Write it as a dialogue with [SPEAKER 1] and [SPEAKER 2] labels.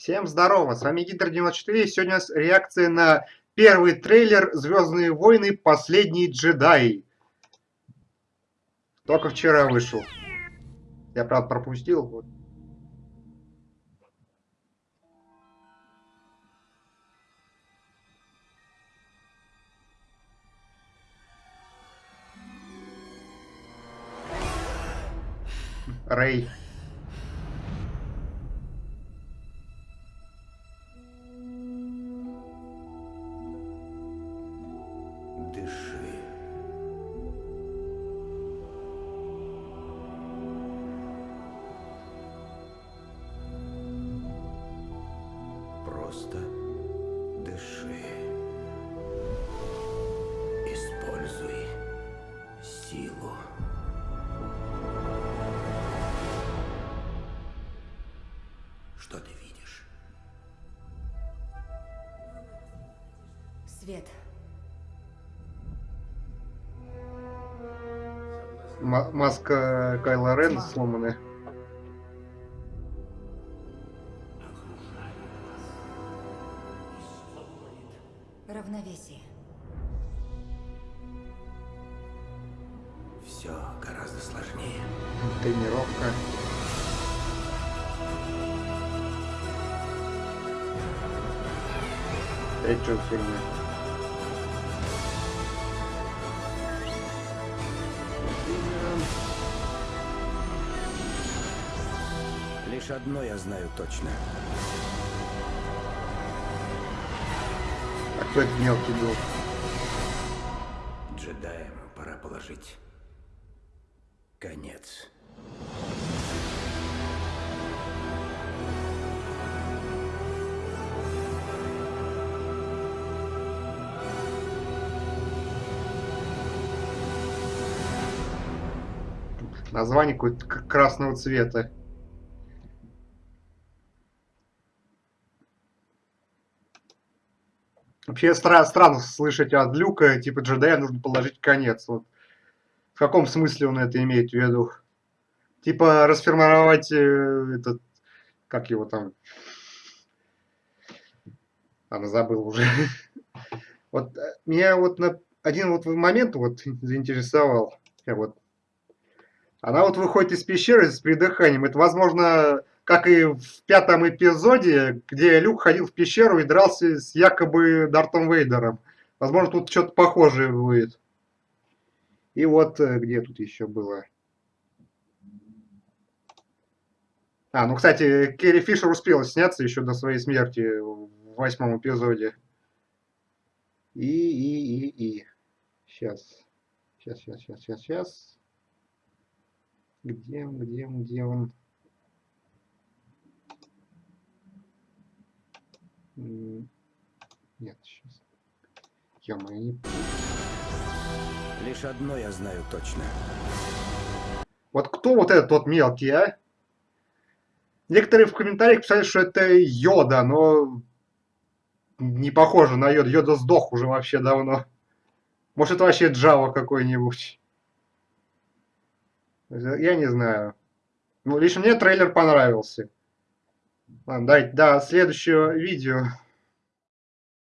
[SPEAKER 1] Всем здорово, с вами Гидр94, сегодня у нас реакция на первый трейлер «Звездные войны. Последний джедай». Только вчера вышел. Я, правда, пропустил. Вот. Рэй.
[SPEAKER 2] Что ты видишь?
[SPEAKER 3] Свет.
[SPEAKER 1] М- маска Кайла Рен сломанная.
[SPEAKER 3] Равновесие.
[SPEAKER 2] Все гораздо сложнее.
[SPEAKER 1] Тренировка. За фигня?
[SPEAKER 2] Лишь одно я знаю точно.
[SPEAKER 1] А кто это мелкий был?
[SPEAKER 2] Джедаям пора положить конец.
[SPEAKER 1] Название какое-то красного цвета. Вообще стра- странно слышать от Люка, типа джедая нужно положить конец. Вот. В каком смысле он это имеет в виду? Типа расформировать э, этот, как его там, а, забыл уже. Вот э, меня вот на один вот момент вот заинтересовал. Я вот она вот выходит из пещеры с придыханием. Это, возможно, как и в пятом эпизоде, где Люк ходил в пещеру и дрался с якобы Дартом Вейдером. Возможно, тут что-то похожее будет. И вот э, где тут еще было. А, ну, кстати, Керри Фишер успела сняться еще до своей смерти в восьмом эпизоде. И, и, и, и. Сейчас. Сейчас, сейчас, сейчас, сейчас, сейчас. Где он, где он, где он? Нет, сейчас. ё не...
[SPEAKER 2] Лишь одно я знаю точно.
[SPEAKER 1] Вот кто вот этот вот мелкий, а? Некоторые в комментариях писали, что это Йода, но не похоже на Йода. Йода сдох уже вообще давно. Может, это вообще Джава какой-нибудь. Я не знаю. Ну, лично мне трейлер понравился. Ладно, давайте до следующего видео.